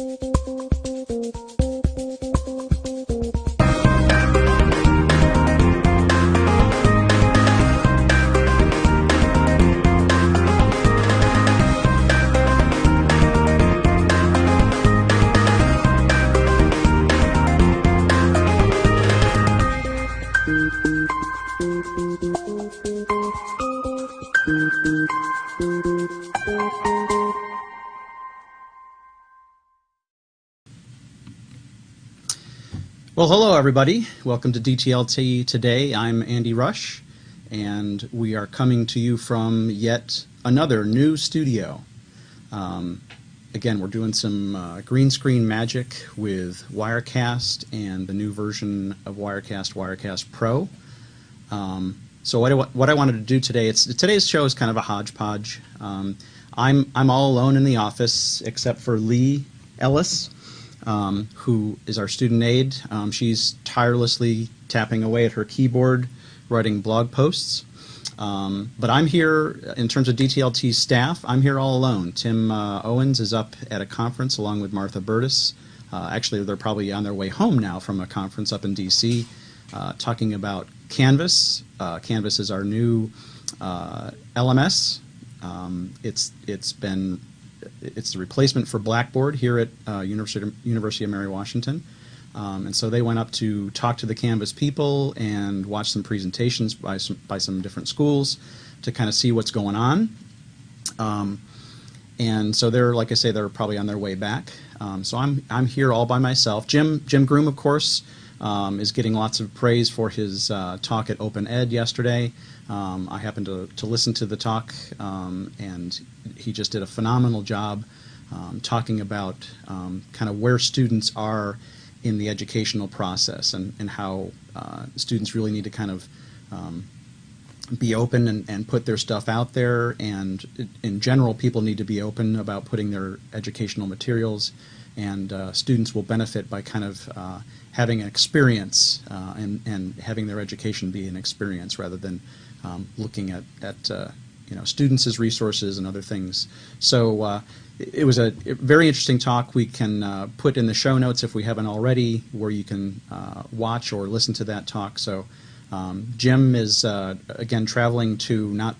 Well, everybody. Welcome to DTLT today. I'm Andy Rush, and we are coming to you from yet another new studio. Um, again, we're doing some uh, green screen magic with Wirecast and the new version of Wirecast, Wirecast Pro. Um, so what I, what I wanted to do today, it's today's show is kind of a hodgepodge. Um, I'm I'm all alone in the office except for Lee Ellis um, who is our student aide. Um, she's tirelessly tapping away at her keyboard, writing blog posts. Um, but I'm here, in terms of DTLT staff, I'm here all alone. Tim uh, Owens is up at a conference along with Martha Burtis. Uh, actually, they're probably on their way home now from a conference up in D.C. Uh, talking about Canvas. Uh, Canvas is our new uh, LMS. Um, it's it's been it's the replacement for Blackboard here at uh, University, University of Mary Washington. Um, and so they went up to talk to the Canvas people and watch some presentations by some, by some different schools to kind of see what's going on. Um, and so they're, like I say, they're probably on their way back. Um, so I'm, I'm here all by myself. Jim, Jim Groom, of course, um, is getting lots of praise for his uh, talk at Open Ed yesterday. Um, I happened to, to listen to the talk, um, and he just did a phenomenal job um, talking about um, kind of where students are in the educational process and, and how uh, students really need to kind of um, be open and, and put their stuff out there. And in general, people need to be open about putting their educational materials, and uh, students will benefit by kind of uh, having an experience uh, and, and having their education be an experience rather than um, looking at, at uh, you know students as resources and other things. So uh, it, was a very interesting talk. We can uh, put in the show notes if we haven't already, where you can uh, watch or listen to that talk. So um, Jim is uh, again traveling to not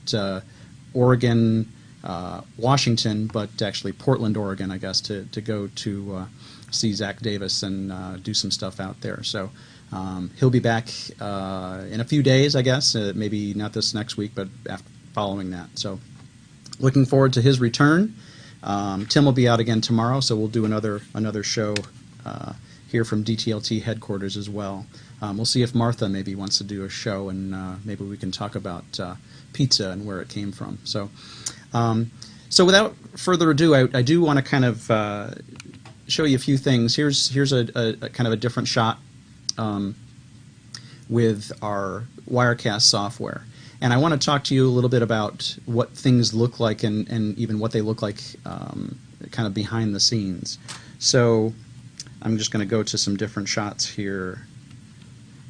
Oregon, Washington, but actually Portland, Oregon, I guess, to to go to see Zach Davis and do some stuff out there. So. Um, he'll be back uh, in a few days, I guess. Uh, maybe not this next week, but after, following that. So, looking forward to his return. Um, Tim will be out again tomorrow, so we'll do another another show uh, here from DTLT headquarters as well. Um, we'll see if Martha maybe wants to do a show, and uh, maybe we can talk about uh, pizza and where it came from. So, um, so without further ado, I, I do want to kind of uh, show you a few things. Here's here's a, a, a kind of a different shot um, with our Wirecast software. And I want to talk to you a little bit about what things look like and, and even what they look like um, kind of behind the scenes. So I'm just going to go to some different shots here.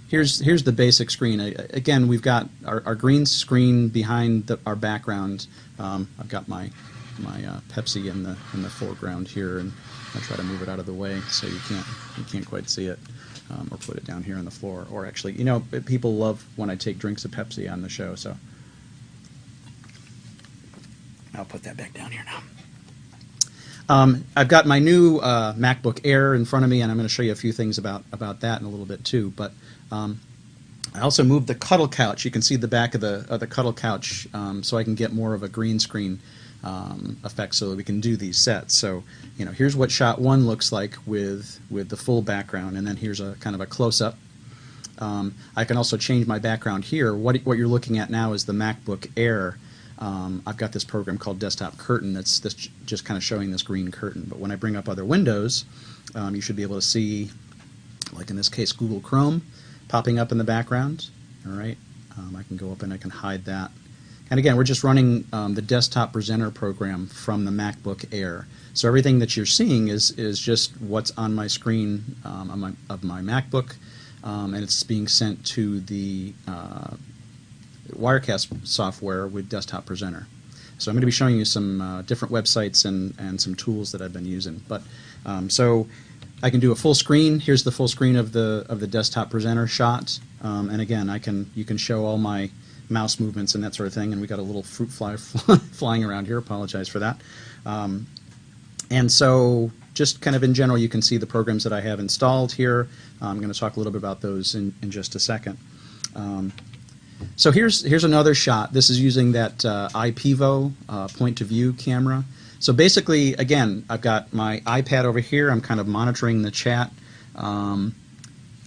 Here's, here's the basic screen. Again, we've got our, our green screen behind the, our background. Um, I've got my, my uh, Pepsi in the, in the foreground here, and I'll try to move it out of the way so you can't, you can't quite see it um, or put it down here on the floor. Or actually, you know, people love when I take drinks of Pepsi on the show, so I'll put that back down here now. Um, I've got my new uh, MacBook Air in front of me, and I'm going to show you a few things about, about that in a little bit too. But um, I also moved the cuddle couch. You can see the back of the, of the cuddle couch um, so I can get more of a green screen um, effect so that we can do these sets. So, you know, here's what shot one looks like with, with the full background, and then here's a kind of a close-up. Um, I can also change my background here. What, what you're looking at now is the MacBook Air. Um, I've got this program called Desktop Curtain that's, that's just kind of showing this green curtain. But when I bring up other windows, um, you should be able to see, like in this case, Google Chrome popping up in the background. All right, um, I can go up and I can hide that. And again, we're just running um, the desktop presenter program from the MacBook Air. So everything that you're seeing is, is just what's on my screen um, on my, of my MacBook, um, and it's being sent to the uh, Wirecast software with Desktop Presenter. So I'm going to be showing you some uh, different websites and, and some tools that I've been using. But um, so I can do a full screen. Here's the full screen of the of the desktop presenter shot. Um, and again, I can you can show all my mouse movements and that sort of thing. And we got a little fruit fly flying around here. Apologize for that. Um, and so just kind of in general, you can see the programs that I have installed here. I'm going to talk a little bit about those in, in just a second. Um, so here's here's another shot. This is using that uh, IPEVO uh, point-to-view camera. So basically, again, I've got my iPad over here. I'm kind of monitoring the chat, um,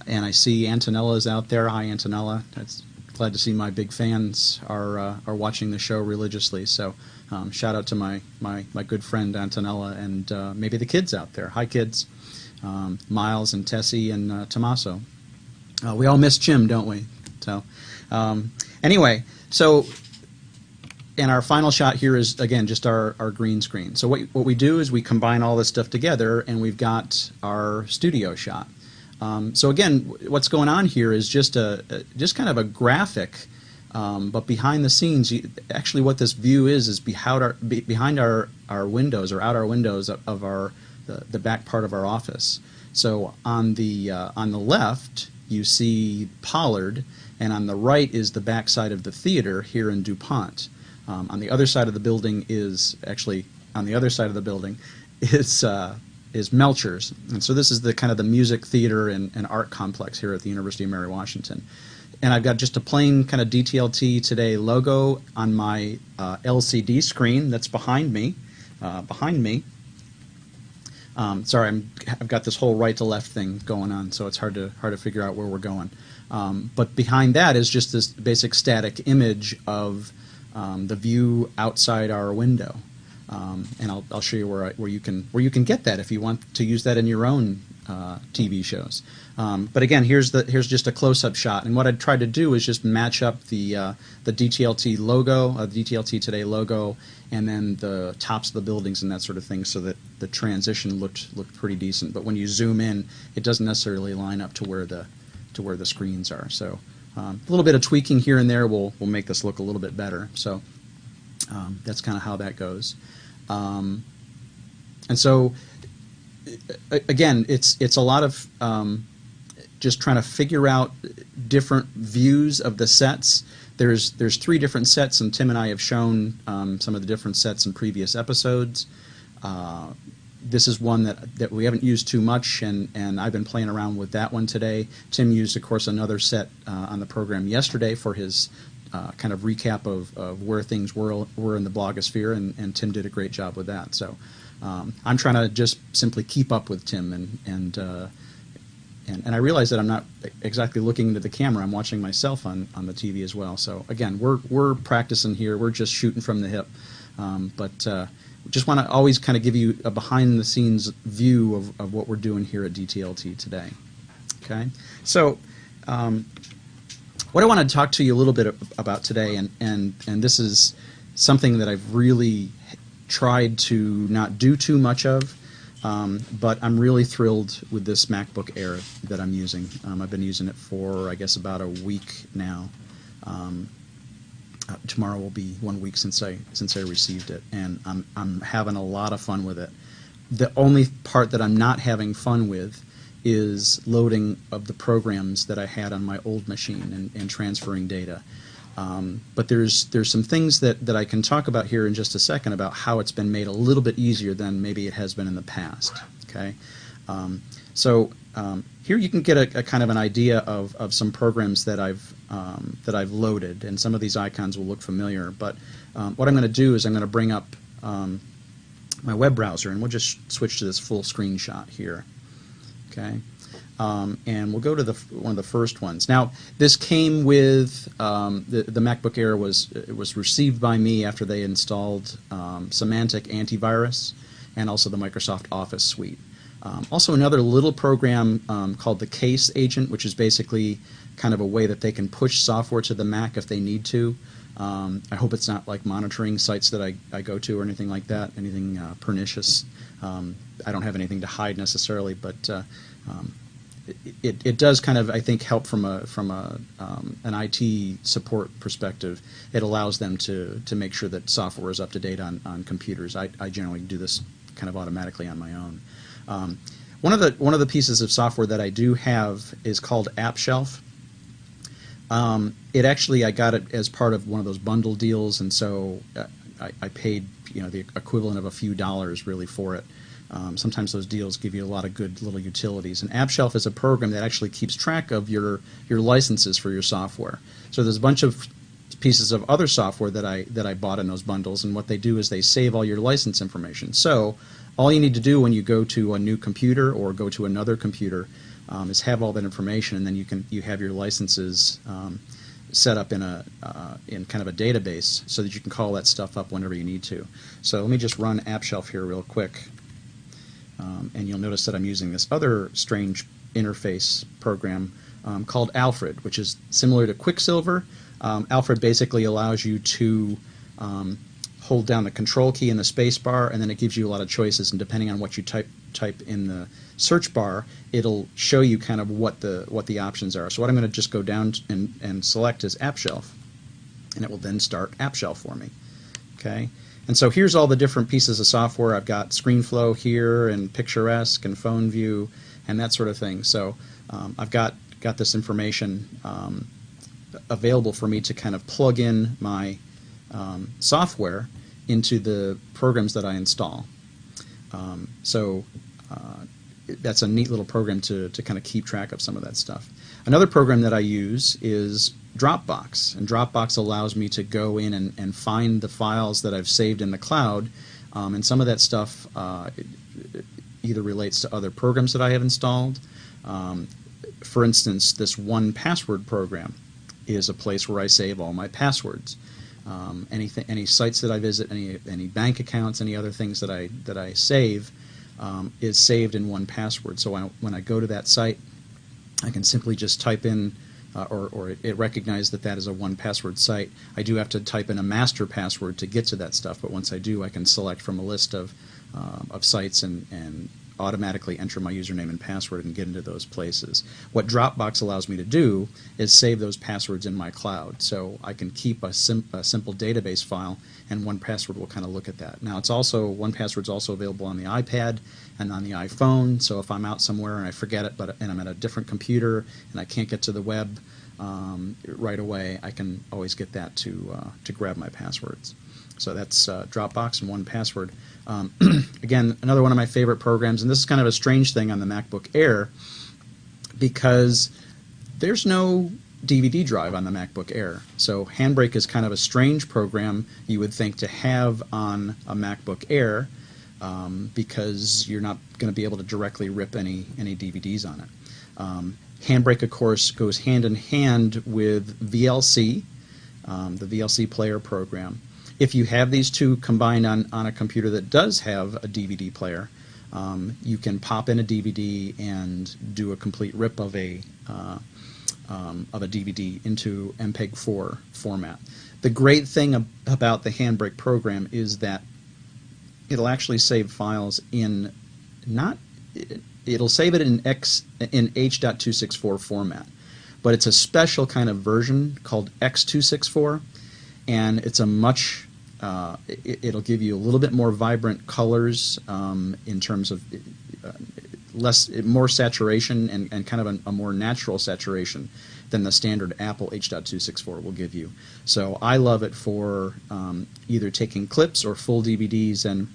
and I see Antonella is out there. Hi, Antonella. That's glad to see my big fans are uh, are watching the show religiously. So um, shout out to my my my good friend Antonella and uh, maybe the kids out there. Hi, kids. Um, Miles and Tessie and uh, Tommaso. Uh, we all miss Jim, don't we? So. Um, anyway, so and our final shot here is again just our, our green screen. So what what we do is we combine all this stuff together, and we've got our studio shot. Um, so again, what's going on here is just a, a just kind of a graphic, um, but behind the scenes, you, actually what this view is is behind our be, behind our our windows or out our windows of, of our the, the back part of our office. So on the uh, on the left, you see Pollard and on the right is the backside of the theater here in DuPont. Um, on the other side of the building is actually on the other side of the building is uh, is Melchers, and so this is the kind of the music theater and, and art complex here at the University of Mary Washington. And I've got just a plain kind of DTLT Today logo on my uh, LCD screen that's behind me. Uh, behind me. Um, sorry, I'm, I've got this whole right to left thing going on, so it's hard to hard to figure out where we're going. Um, but behind that is just this basic static image of um, the view outside our window. Um, and I'll, I'll show you where, I, where, you can, where you can get that if you want to use that in your own uh, TV shows. Um, but again, here's, the, here's just a close-up shot. And what I'd try to do is just match up the, uh, the DTLT logo, uh, the DTLT Today logo, and then the tops of the buildings and that sort of thing so that the transition looked, looked pretty decent. But when you zoom in, it doesn't necessarily line up to where the, to where the screens are. So um, a little bit of tweaking here and there will, will make this look a little bit better. So um, that's kind of how that goes. Um, and so again, it's it's a lot of um, just trying to figure out different views of the sets. There's there's three different sets, and Tim and I have shown um, some of the different sets in previous episodes. Uh, this is one that, that we haven't used too much, and, and I've been playing around with that one today. Tim used, of course, another set uh, on the program yesterday for his uh, kind of recap of, of where things were, were in the blogosphere, and, and Tim did a great job with that. So um, I'm trying to just simply keep up with Tim, and, and, uh, and, and I realize that I'm not exactly looking into the camera. I'm watching myself on, on the TV as well. So again, we're, we're practicing here. We're just shooting from the hip. Um, but uh, just want to always kind of give you a behind the scenes view of, of what we're doing here at DTLT today. Okay, so um, what I want to talk to you a little bit about today, and, and, and this is something that I've really tried to not do too much of, um, but I'm really thrilled with this MacBook Air that I'm using. Um, I've been using it for, I guess, about a week now. Um, uh, tomorrow will be one week since I since I received it, and I'm I'm having a lot of fun with it. The only part that I'm not having fun with is loading of the programs that I had on my old machine and, and transferring data. Um, but there's there's some things that, that I can talk about here in just a second about how it's been made a little bit easier than maybe it has been in the past. Okay, um, so um, here you can get a, a, kind of an idea of, of some programs that I've um, that I've loaded, and some of these icons will look familiar. But um, what I'm going to do is I'm going to bring up um, my web browser, and we'll just switch to this full screenshot here. Okay, um, and we'll go to the one of the first ones. Now, this came with um, the the MacBook Air was it was received by me after they installed um, Symantec antivirus and also the Microsoft Office suite. Um, also, another little program um, called the KACE Agent, which is basically kind of a way that they can push software to the Mac if they need to. Um, I hope it's not like monitoring sites that I, I go to or anything like that, anything uh, pernicious. Um, I don't have anything to hide necessarily, but uh, um, it, it does kind of I think help from a from a um, an IT support perspective. It allows them to to make sure that software is up to date on, on computers. I, I generally do this kind of automatically on my own. Um, one of the one of the pieces of software that I do have is called AppShelf. Um, it actually I got it as part of one of those bundle deals, and so uh, I, I paid you know the equivalent of a few dollars really for it. Um, sometimes those deals give you a lot of good little utilities. And AppShelf is a program that actually keeps track of your your licenses for your software. So there's a bunch of pieces of other software that I that I bought in those bundles, and what they do is they save all your license information. So all you need to do when you go to a new computer or go to another computer um, is have all that information, and then you can you have your licenses. Um, set up in a uh, in kind of a database so that you can call that stuff up whenever you need to. So let me just run AppShelf here real quick. Um, and you'll notice that I'm using this other strange interface program um, called Alfred, which is similar to Quicksilver. Um, Alfred basically allows you to um, hold down the control key in the space bar, and then it gives you a lot of choices. And depending on what you type type in the search bar, it'll show you kind of what the what the options are. So what I'm going to just go down and, and select is AppShelf, and it will then start AppShelf for me. Okay. And so here's all the different pieces of software. I've got ScreenFlow here and Picturesque and Phone View and that sort of thing. So um, I've got, got this information um, available for me to kind of plug in my um, software into the programs that I install. Um, so uh, that's a neat little program to, to kind of keep track of some of that stuff. Another program that I use is Dropbox, and Dropbox allows me to go in and, and find the files that I've saved in the cloud, um, and some of that stuff uh, either relates to other programs that I have installed. Um, for instance, this 1Password program is a place where I save all my passwords. Um, anything, any sites that I visit, any any bank accounts, any other things that I that I save, um, is saved in 1Password. So I, when I go to that site, I can simply just type in uh, or, or it, recognizes that that is a 1Password site. I do have to type in a master password to get to that stuff, but once I do, I can select from a list of, uh, of sites and, and automatically enter my username and password and get into those places. What Dropbox allows me to do is save those passwords in my cloud. So I can keep a, sim a simple database file and 1Password will kind of look at that. Now it's also 1Password is also available on the iPad and on the iPhone. So if I'm out somewhere and I forget it, but and I'm at a different computer and I can't get to the web um, right away, I can always get that to uh, to grab my passwords. So that's uh, Dropbox and 1Password. Um, again, another one of my favorite programs, and this is kind of a strange thing on the MacBook Air because there's no DVD drive on the MacBook Air. So Handbrake is kind of a strange program you would think to have on a MacBook Air um, because you're not going to be able to directly rip any, any DVDs on it. Um, Handbrake, of course, goes hand in hand with VLC, um, the VLC player program. If you have these two combined on, on a computer that does have a DVD player, um, you can pop in a DVD and do a complete rip of a uh, um, of a DVD into MPEG-4 format. The great thing ab about the Handbrake program is that it'll actually save files in not it'll save it in x in h.264 format, but it's a special kind of version called x264 and it's a much uh, it, will give you a little bit more vibrant colors um, in terms of uh, less more saturation and, and kind of a, a, more natural saturation than the standard Apple H.264 will give you. So I love it for um, either taking clips or full DVDs and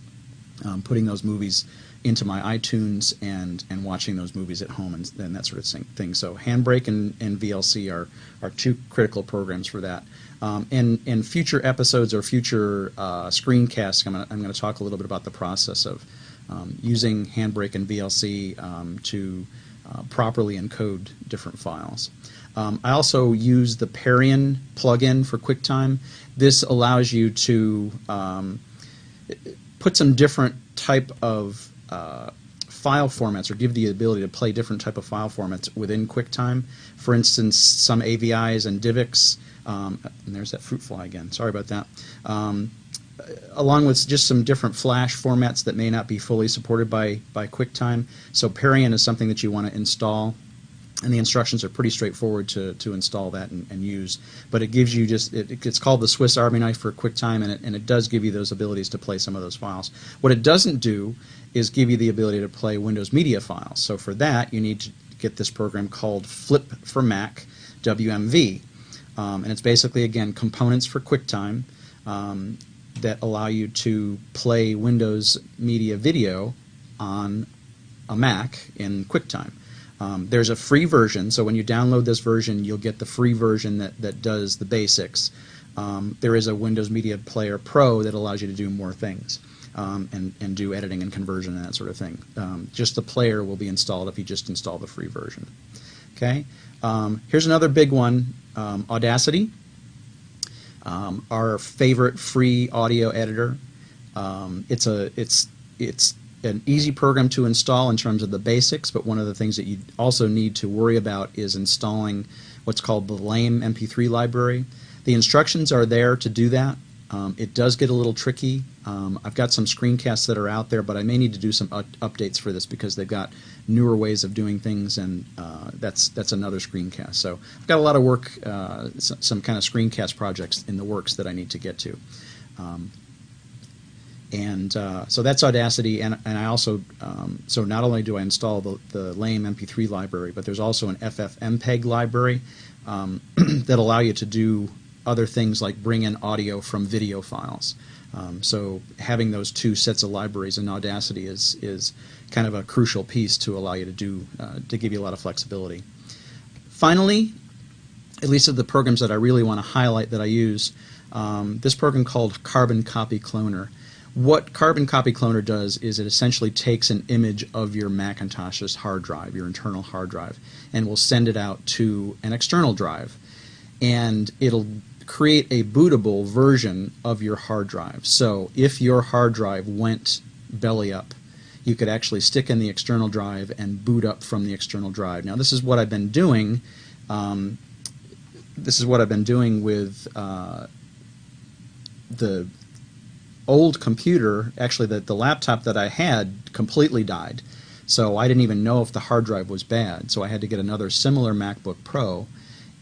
um, putting those movies into my iTunes and and watching those movies at home and, and that sort of thing. So Handbrake and, and VLC are are two critical programs for that. Um, in, in future episodes or future uh, screencasts, I'm going to talk a little bit about the process of um, using Handbrake and VLC um, to uh, properly encode different files. Um, I also use the Parian plugin for QuickTime. This allows you to um, put some different type of uh, file formats or give the ability to play different type of file formats within QuickTime. For instance, some AVIs and DivX um, and there's that fruit fly again. Sorry about that. Um, along with just some different flash formats that may not be fully supported by, by QuickTime. So Parian is something that you want to install and the instructions are pretty straightforward to, to install that and, and use. But it gives you just, it, it's called the Swiss Army knife for QuickTime, and it, and it does give you those abilities to play some of those files. What it doesn't do is give you the ability to play Windows Media files. So for that, you need to get this program called Flip for Mac, WMV. Um, and it's basically, again, components for QuickTime um, that allow you to play Windows Media video on a Mac in QuickTime. Um, there's a free version, so when you download this version, you'll get the free version that, that does the basics. Um, there is a Windows Media Player Pro that allows you to do more things um, and, and do editing and conversion and that sort of thing. Um, just the player will be installed if you just install the free version. Okay. Um, here's another big one, um, Audacity, our favorite free audio editor. it's a it's it's an easy program to install in terms of the basics, but one of the things that you also need to worry about is installing what's called the LAME MP3 library. The instructions are there to do that. Um, it does get a little tricky. Um, I've got some screencasts that are out there, but I may need to do some updates for this because they've got newer ways of doing things, and uh, that's that's another screencast. So I've got a lot of work, uh, some, kind of screencast projects in the works that I need to get to. Um, and uh, so that's Audacity, and, and I also, um, so not only do I install the, the LAME MP3 library, but there's also an FFmpeg library um, that allow you to do other things like bring in audio from video files. Um, so having those two sets of libraries in Audacity is, is kind of a crucial piece to allow you to do, uh, to give you a lot of flexibility. Finally, at least of the programs that I really want to highlight that I use, um, this program called Carbon Copy Cloner. What Carbon Copy Cloner does is it essentially takes an image of your Macintosh's hard drive, your internal hard drive, and will send it out to an external drive. And it'll create a bootable version of your hard drive. So if your hard drive went belly up, you could actually stick in the external drive and boot up from the external drive. Now this is what I've been doing. Um, this is what I've been doing with uh, the old computer, actually the, the laptop that I had completely died. So I didn't even know if the hard drive was bad. So I had to get another similar MacBook Pro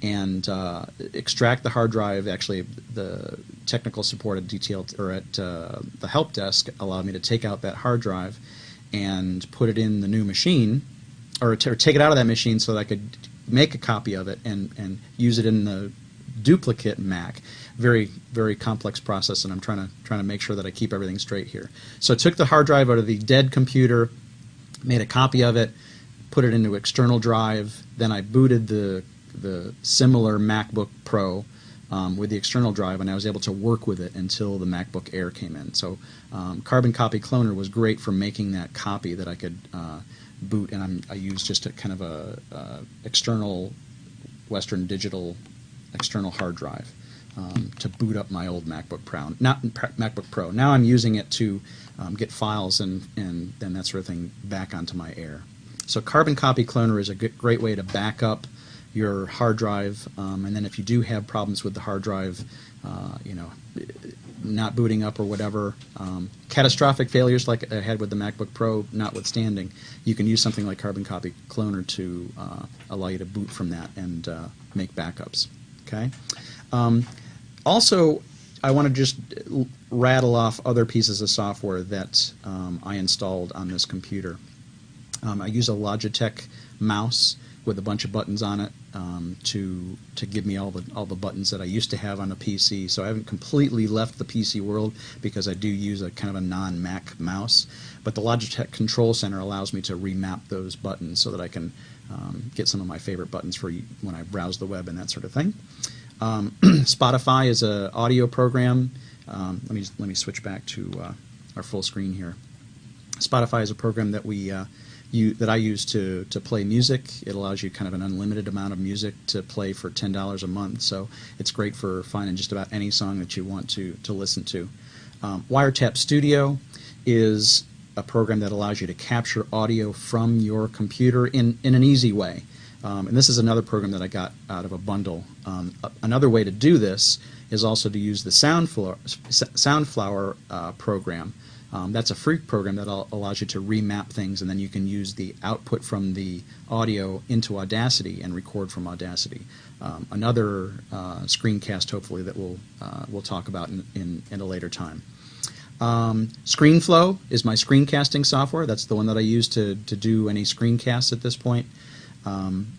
and uh, extract the hard drive. Actually, the technical support at DTL or at uh, the help desk allowed me to take out that hard drive and put it in the new machine, or, or take it out of that machine so that I could make a copy of it and, and use it in the duplicate Mac very very complex process, and I'm trying to trying to make sure that I keep everything straight here. So I took the hard drive out of the dead computer, made a copy of it, put it into external drive. Then I booted the the similar MacBook Pro um, with the external drive, and I was able to work with it until the MacBook Air came in. So um, Carbon Copy Cloner was great for making that copy that I could uh, boot, and I'm, i used just a kind of a uh, external Western Digital external hard drive um, to boot up my old MacBook Pro. Not MacBook Pro. Now I'm using it to um, get files and and then that sort of thing back onto my Air. So Carbon Copy Cloner is a good, great way to back up your hard drive, um, and then if you do have problems with the hard drive, uh, you know, not booting up or whatever, um, catastrophic failures like I had with the MacBook Pro notwithstanding, you can use something like Carbon Copy Cloner to uh, allow you to boot from that and uh, make backups. Okay. Also, I want to just rattle off other pieces of software that um, I installed on this computer. Um, I use a Logitech mouse with a bunch of buttons on it um, to to give me all the all the buttons that I used to have on a PC. So I haven't completely left the PC world because I do use a kind of a non-Mac mouse. But the Logitech Control Center allows me to remap those buttons so that I can um, get some of my favorite buttons for when I browse the web and that sort of thing. Um, Spotify is an audio program. Um, let me let me switch back to uh, our full screen here. Spotify is a program that we uh, you, that I use to to play music. It allows you kind of an unlimited amount of music to play for ten dollars a month. So it's great for finding just about any song that you want to to listen to. Um, Wiretap Studio is a program that allows you to capture audio from your computer in in an easy way. Um, and this is another program that I got out of a bundle. Um, another way to do this is also to use the Soundflower, Soundflower uh, program. Um, that's a free program that allows you to remap things, and then you can use the output from the audio into Audacity and record from Audacity. Um, another uh, screencast, hopefully, that we'll uh, we'll talk about in, in, in a later time. Um, ScreenFlow is my screencasting software. That's the one that I use to, to do any screencasts at this point. Um,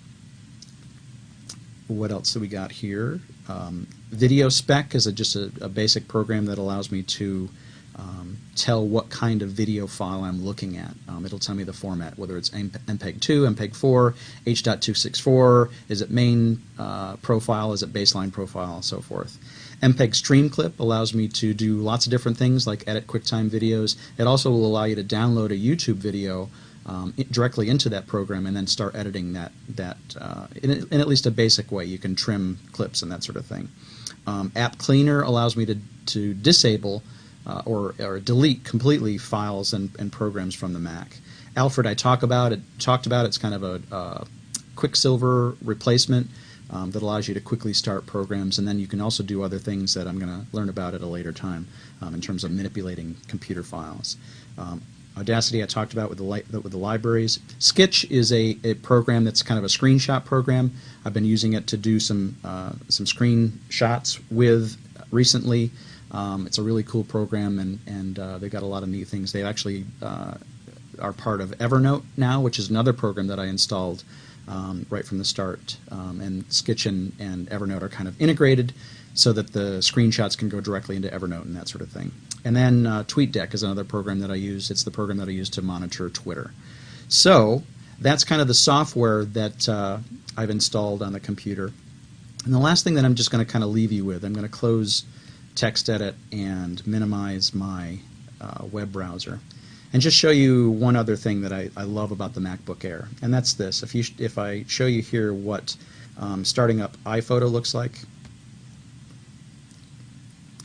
what else do we got here? Um, Video Spec is a, just a, a, basic program that allows me to um, tell what kind of video file I'm looking at. Um, it'll tell me the format, whether it's MPEG 2, MPEG 4, H.264, is it main uh, profile, is it baseline profile, and so forth. MPEG Stream Clip allows me to do lots of different things like edit QuickTime videos. It also will allow you to download a YouTube video um, directly into that program and then start editing that that uh, in, in, at least a basic way. You can trim clips and that sort of thing. Um, App Cleaner allows me to to disable uh, or or delete completely files and, and programs from the Mac. Alfred, I talk about it. Talked about it's kind of a, a Quicksilver replacement. Um, that allows you to quickly start programs, and then you can also do other things that I'm going to learn about at a later time um, in terms of manipulating computer files. Um, Audacity I talked about with the, li with the libraries. Skitch is a, a program that's kind of a screenshot program. I've been using it to do some uh, some screenshots with recently. Um, it's a really cool program, and and uh, they've got a lot of neat things. They actually uh, are part of Evernote now, which is another program that I installed um, right from the start. Um, and Skitch and, and Evernote are kind of integrated so that the screenshots can go directly into Evernote and that sort of thing. And then uh, TweetDeck is another program that I use. It's the program that I use to monitor Twitter. So that's kind of the software that uh, I've installed on the computer. And the last thing that I'm just going to kind of leave you with, I'm going to close TextEdit and minimize my uh, web browser and just show you one other thing that I, I love about the MacBook Air, and that's this. If you if I show you here what um, starting up iPhoto looks like,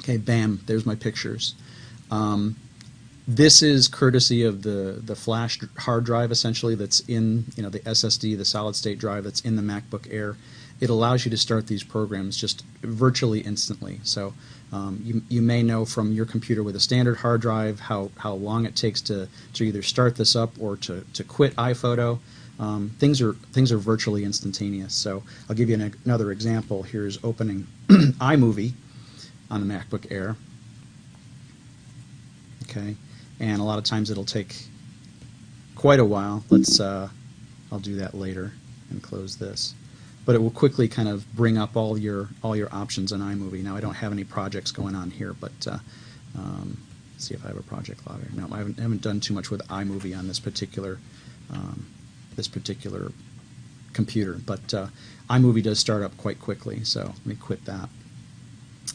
okay, bam, there's my pictures. Um, this is courtesy of the the flash hard drive essentially that's in you know the SSD, the solid state drive that's in the MacBook Air. It allows you to start these programs just virtually instantly. So um, you, you may know from your computer with a standard hard drive how, how long it takes to, to either start this up or to, to quit iPhoto. Um, things are things are virtually instantaneous. So I'll give you an, another example. Here's opening iMovie on the MacBook Air. Okay, and a lot of times it'll take quite a while. Let's uh, I'll do that later and close this but it will quickly kind of bring up all your all your options in iMovie. Now I don't have any projects going on here, but uh, um, see if I have a project logger. No, I haven't, haven't, done too much with iMovie on this particular um, this particular computer, but uh, iMovie does start up quite quickly. So let me quit that,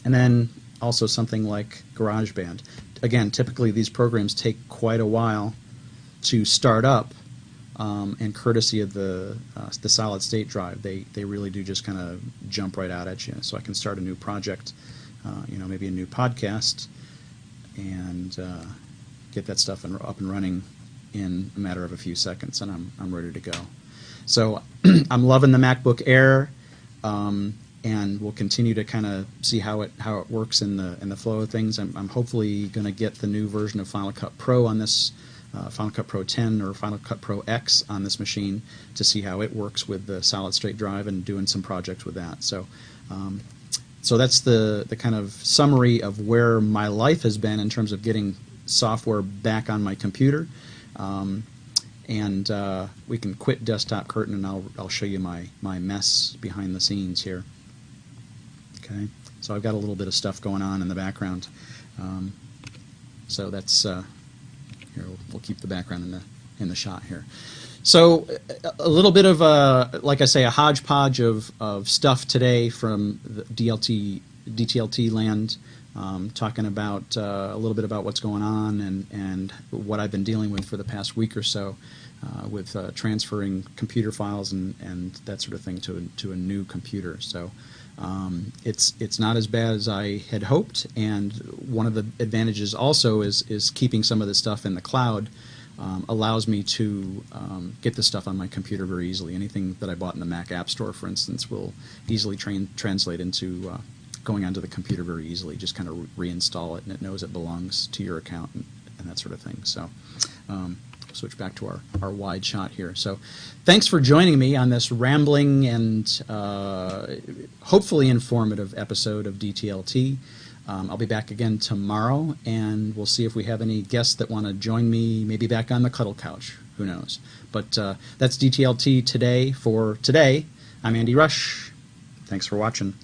and then also something like GarageBand. Again, typically these programs take quite a while to start up um, and courtesy of the uh, the solid state drive, they they really do just kind of jump right out at you. So I can start a new project, uh, you know, maybe a new podcast, and uh, get that stuff in, up and running in a matter of a few seconds, and I'm I'm ready to go. So I'm loving the MacBook Air. Um, and we'll continue to kind of see how it how it works in the in the flow of things. I'm, I'm hopefully going to get the new version of Final Cut Pro on this uh, Final Cut Pro 10 or Final Cut Pro X on this machine to see how it works with the solid state drive and doing some projects with that. So, um, so that's the, the kind of summary of where my life has been in terms of getting software back on my computer. Um, and uh, we can quit desktop curtain and I'll, I'll show you my, my mess behind the scenes here. Okay, so I've got a little bit of stuff going on in the background. Um, so that's uh, here, we'll, we'll keep the background in the in the shot here. So a little bit of a, like I say, a hodgepodge of, of stuff today from the DLT, DTLT land, um, talking about uh, a little bit about what's going on and, and what I've been dealing with for the past week or so uh, with uh, transferring computer files and, and that sort of thing to a, to a new computer. So um, it's it's not as bad as I had hoped, and one of the advantages also is is keeping some of the stuff in the cloud. Um, allows me to um, get the stuff on my computer very easily. Anything that I bought in the Mac App Store, for instance, will easily train, translate into uh, going onto the computer very easily. Just kind of re reinstall it, and it knows it belongs to your account, and and that sort of thing. So. Switch back to our, our wide shot here. So thanks for joining me on this rambling and uh, hopefully informative episode of DTLT. Um, I'll be back again tomorrow, and we'll see if we have any guests that want to join me, maybe back on the cuddle couch. Who knows? But uh, that's DTLT today for today. I'm Andy Rush. Thanks for watching.